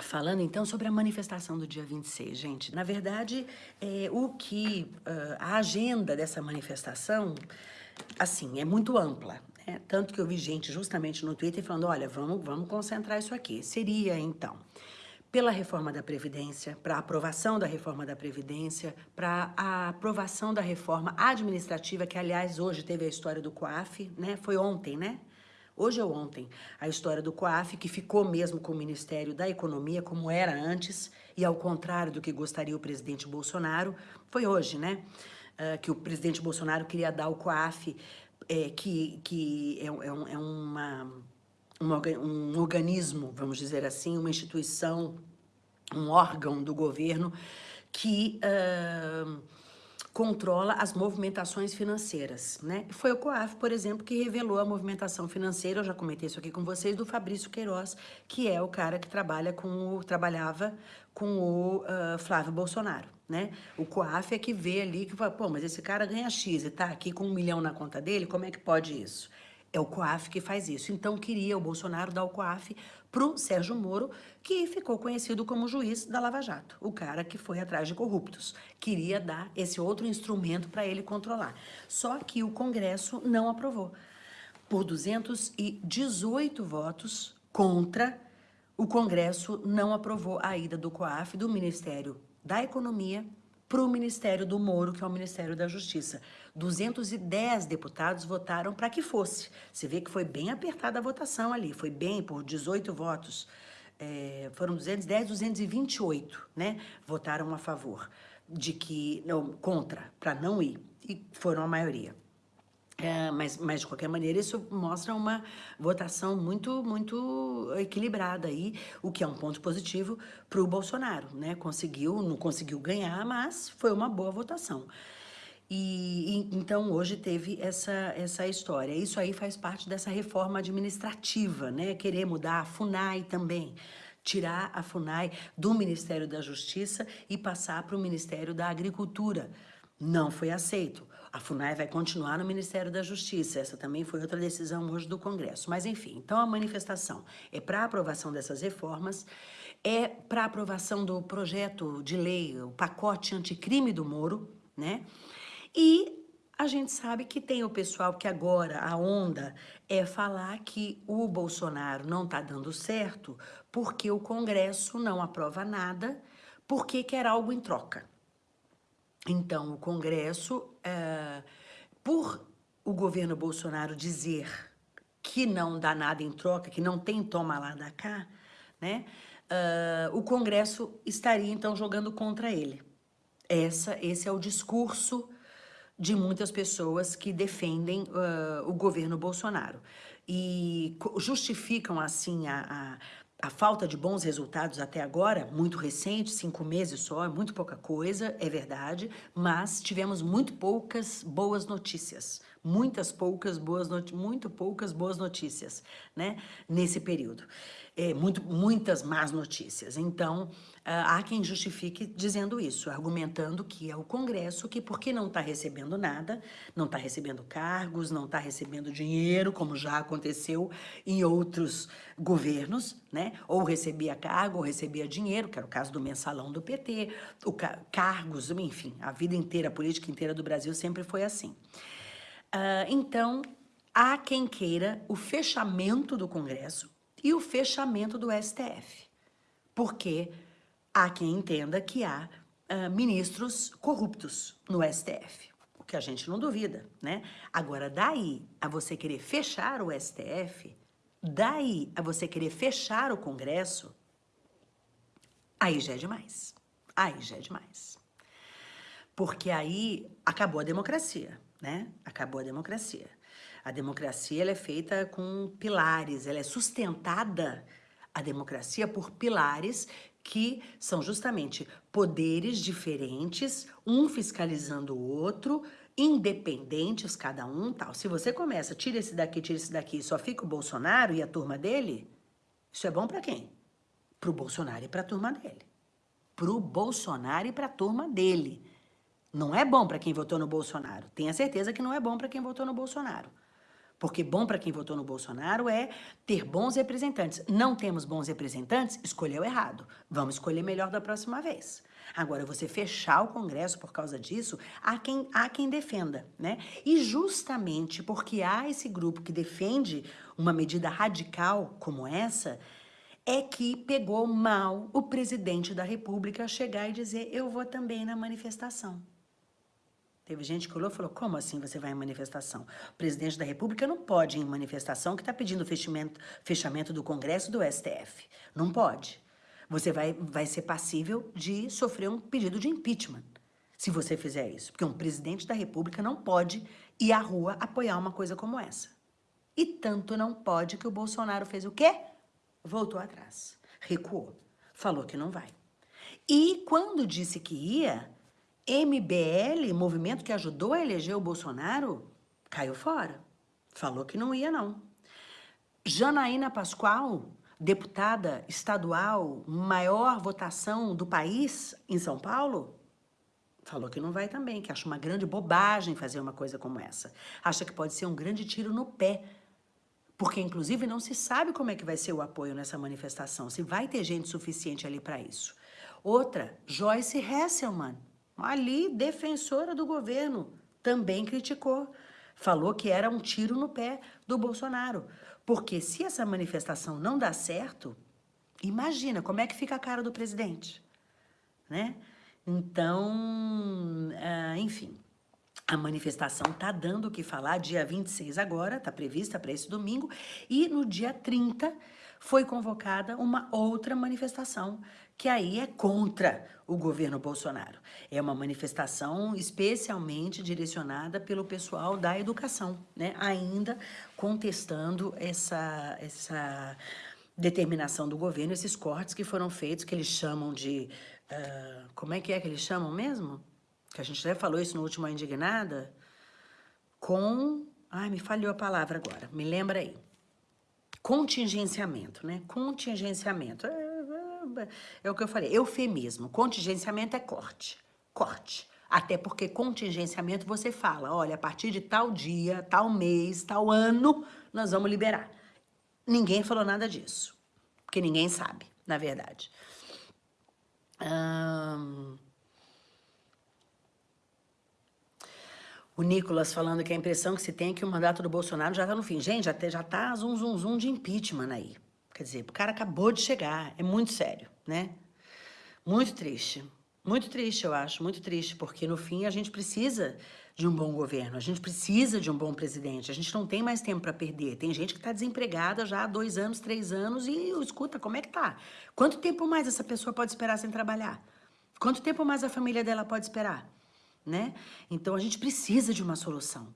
Falando então sobre a manifestação do dia 26, gente. Na verdade, é, o que uh, a agenda dessa manifestação, assim, é muito ampla. Né? Tanto que eu vi gente justamente no Twitter falando, olha, vamos, vamos concentrar isso aqui. Seria, então, pela reforma da Previdência, para a aprovação da reforma da Previdência, para a aprovação da reforma administrativa, que, aliás, hoje teve a história do COAF, né? Foi ontem, né? Hoje ou ontem, a história do COAF, que ficou mesmo com o Ministério da Economia, como era antes, e ao contrário do que gostaria o presidente Bolsonaro, foi hoje, né? Uh, que o presidente Bolsonaro queria dar o COAF, é, que, que é, é, é uma, uma, um organismo, vamos dizer assim, uma instituição, um órgão do governo que... Uh, controla as movimentações financeiras, né? Foi o COAF, por exemplo, que revelou a movimentação financeira, eu já comentei isso aqui com vocês, do Fabrício Queiroz, que é o cara que trabalha com o, trabalhava com o uh, Flávio Bolsonaro, né? O COAF é que vê ali, que fala, pô, mas esse cara ganha X e tá aqui com um milhão na conta dele, como é que pode isso? É o COAF que faz isso. Então, queria o Bolsonaro dar o COAF para o Sérgio Moro, que ficou conhecido como juiz da Lava Jato, o cara que foi atrás de corruptos. Queria dar esse outro instrumento para ele controlar. Só que o Congresso não aprovou. Por 218 votos contra, o Congresso não aprovou a ida do COAF do Ministério da Economia para o Ministério do Moro, que é o Ministério da Justiça. 210 deputados votaram para que fosse. Você vê que foi bem apertada a votação ali, foi bem por 18 votos. É, foram 210, 228, né? Votaram a favor de que, não, contra, para não ir, e foram a maioria. É, mas, mas, de qualquer maneira, isso mostra uma votação muito, muito equilibrada aí, o que é um ponto positivo para o Bolsonaro, né? Conseguiu, não conseguiu ganhar, mas foi uma boa votação. E, e, então hoje teve essa, essa história. Isso aí faz parte dessa reforma administrativa, né? Querer mudar a FUNAI também, tirar a FUNAI do Ministério da Justiça e passar para o Ministério da Agricultura. Não foi aceito. A FUNAI vai continuar no Ministério da Justiça. Essa também foi outra decisão hoje do Congresso. Mas, enfim, então a manifestação é para aprovação dessas reformas, é para aprovação do projeto de lei, o pacote anticrime do Moro, né? E a gente sabe que tem o pessoal que agora a onda é falar que o Bolsonaro não está dando certo porque o Congresso não aprova nada, porque quer algo em troca. Então, o Congresso, é, por o governo Bolsonaro dizer que não dá nada em troca, que não tem toma lá da cá, né? Uh, o Congresso estaria, então, jogando contra ele. Essa, esse é o discurso de muitas pessoas que defendem uh, o governo Bolsonaro. E justificam, assim, a, a falta de bons resultados até agora, muito recente, cinco meses só, é muito pouca coisa, é verdade, mas tivemos muito poucas boas notícias, muitas poucas boas muito poucas boas notícias, né, nesse período é, muito, muitas más notícias. Então, ah, há quem justifique dizendo isso, argumentando que é o Congresso que, porque não está recebendo nada, não está recebendo cargos, não está recebendo dinheiro, como já aconteceu em outros governos, né? Ou recebia cargo, ou recebia dinheiro, que era o caso do mensalão do PT, o ca cargos, enfim, a vida inteira, a política inteira do Brasil sempre foi assim. Uh, então, há quem queira o fechamento do Congresso, e o fechamento do STF, porque há quem entenda que há uh, ministros corruptos no STF, o que a gente não duvida, né? Agora, daí a você querer fechar o STF, daí a você querer fechar o Congresso, aí já é demais, aí já é demais. Porque aí acabou a democracia, né? Acabou a democracia. A democracia ela é feita com pilares, ela é sustentada, a democracia, por pilares que são justamente poderes diferentes, um fiscalizando o outro, independentes cada um, tal. Se você começa, tira esse daqui, tira esse daqui, só fica o Bolsonaro e a turma dele, isso é bom para quem? Para o Bolsonaro e para a turma dele. Para o Bolsonaro e para a turma dele. Não é bom para quem votou no Bolsonaro. Tenha certeza que não é bom para quem votou no Bolsonaro Porque bom para quem votou no Bolsonaro é ter bons representantes. Não temos bons representantes? Escolheu errado. Vamos escolher melhor da próxima vez. Agora, você fechar o Congresso por causa disso, há quem, há quem defenda, né? E justamente porque há esse grupo que defende uma medida radical como essa, é que pegou mal o presidente da República chegar e dizer eu vou também na manifestação. Teve gente que olhou e falou, como assim você vai em manifestação? O presidente da República não pode ir em manifestação que está pedindo fechamento, fechamento do Congresso do STF. Não pode você vai, vai ser passível de sofrer um pedido de impeachment se você fizer isso. Porque um presidente da república não pode ir à rua apoiar uma coisa como essa. E tanto não pode que o Bolsonaro fez o quê? Voltou atrás, recuou, falou que não vai. E quando disse que ia, MBL, movimento que ajudou a eleger o Bolsonaro, caiu fora. Falou que não ia, não. Janaína Pascoal deputada estadual, maior votação do país em São Paulo, falou que não vai também, que acha uma grande bobagem fazer uma coisa como essa. Acha que pode ser um grande tiro no pé, porque inclusive não se sabe como é que vai ser o apoio nessa manifestação, se vai ter gente suficiente ali para isso. Outra, Joyce Hesselman, ali defensora do governo, também criticou. Falou que era um tiro no pé do Bolsonaro. Porque se essa manifestação não dá certo, imagina como é que fica a cara do presidente, né? Então, uh, enfim, a manifestação está dando o que falar, dia 26 agora, está prevista para esse domingo, e no dia 30 foi convocada uma outra manifestação, que aí é contra o governo Bolsonaro. É uma manifestação especialmente direcionada pelo pessoal da educação, né? ainda contestando essa, essa determinação do governo, esses cortes que foram feitos, que eles chamam de... Uh, como é que é que eles chamam mesmo? Que a gente já falou isso no último Indignada. Com... Ai, me falhou a palavra agora, me lembra aí contingenciamento, né? Contingenciamento. É, o que eu falei, eufemismo. Contingenciamento é corte. Corte. Até porque contingenciamento você fala, olha, a partir de tal dia, tal mês, tal ano, nós vamos liberar. Ninguém falou nada disso. Porque ninguém sabe, na verdade. Hum... O Nicolas falando que a impressão que se tem é que o mandato do Bolsonaro já está no fim. Gente, já, tá zum, zum, zum de impeachment aí. Quer dizer, o cara acabou de chegar. É muito sério, né? Muito triste. Muito triste, eu acho. Muito triste, porque no fim a gente precisa de um bom governo. A gente precisa de um bom presidente. A gente não tem mais tempo para perder. Tem gente que está desempregada já há dois anos, três anos e escuta, como é que tá? Quanto tempo mais essa pessoa pode esperar sem trabalhar? Quanto tempo mais a família dela pode esperar? Né? Então a gente precisa de uma solução.